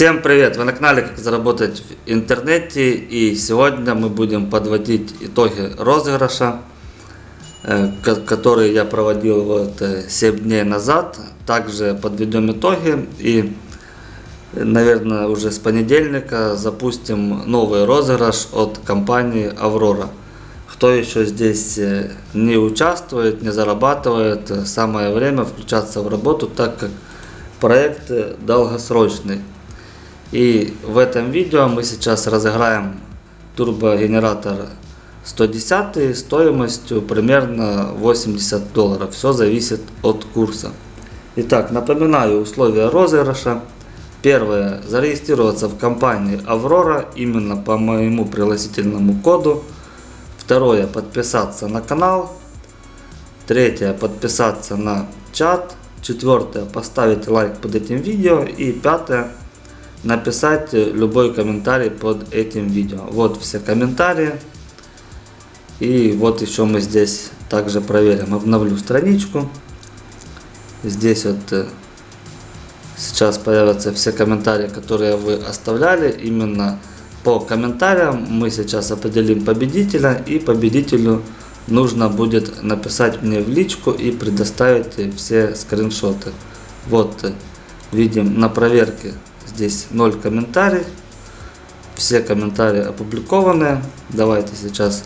Всем привет! Вы на канале Как заработать в интернете и сегодня мы будем подводить итоги розыгрыша, э, который я проводил вот 7 э, дней назад. Также подведем итоги и, наверное, уже с понедельника запустим новый розыгрыш от компании Аврора. Кто еще здесь э, не участвует, не зарабатывает, самое время включаться в работу, так как проект долгосрочный. И в этом видео мы сейчас разыграем турбогенератор 110 стоимостью примерно 80 долларов. Все зависит от курса. Итак, напоминаю условия розыгрыша. Первое. Зарегистрироваться в компании Аврора именно по моему пригласительному коду. Второе. Подписаться на канал. Третье. Подписаться на чат. Четвертое. Поставить лайк под этим видео. И пятое написать любой комментарий под этим видео. Вот все комментарии. И вот еще мы здесь также проверим. Обновлю страничку. Здесь вот э, сейчас появятся все комментарии, которые вы оставляли. Именно по комментариям мы сейчас определим победителя. И победителю нужно будет написать мне в личку и предоставить все скриншоты. Вот э, видим на проверке Здесь 0 комментариев. Все комментарии опубликованы. Давайте сейчас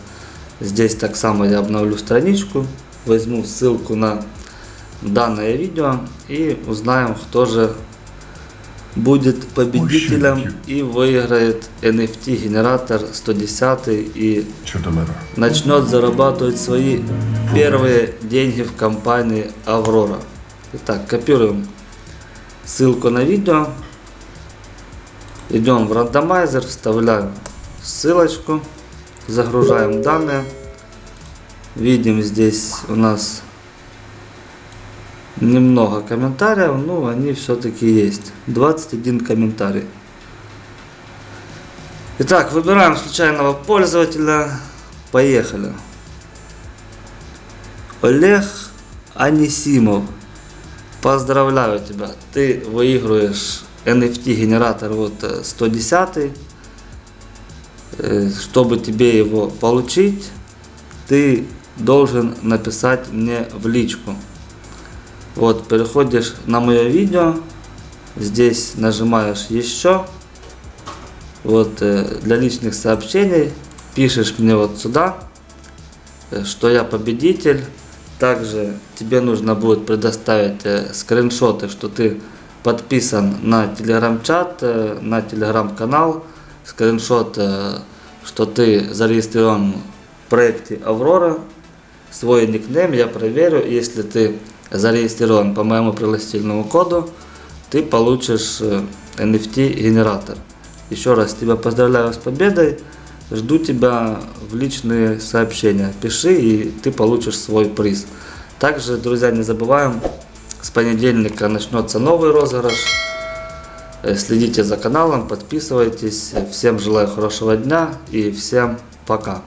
здесь так само я обновлю страничку. Возьму ссылку на данное видео и узнаем, кто же будет победителем и выиграет NFT генератор 110 и начнет зарабатывать свои первые деньги в компании Аврора. Итак, копируем ссылку на видео, Идем в рандомайзер, вставляем ссылочку, загружаем данные. Видим здесь у нас немного комментариев, но они все-таки есть. 21 комментарий. Итак, выбираем случайного пользователя. Поехали. Олег Анисимов. Поздравляю тебя. Ты выигрываешь NFT генератор вот 110 э, э, чтобы тебе его получить ты должен написать мне в личку. Вот переходишь на мое видео здесь нажимаешь еще вот э, для личных сообщений пишешь мне вот сюда что я победитель. Также тебе нужно будет предоставить скриншоты что ты подписан на телеграм-чат, э, на телеграм-канал, скриншот, э, что ты зарегистрирован в проекте Аврора, свой никнейм я проверю, если ты зарегистрирован по моему пригласительному коду, ты получишь NFT э. Еще раз тебя поздравляю с победой, жду тебя в личные сообщения, пиши и ты получишь свой приз. Также, друзья, не забываем с понедельника начнется новый розыгрыш. Э, следите за каналом, подписывайтесь. Всем желаю хорошего дня и всем пока.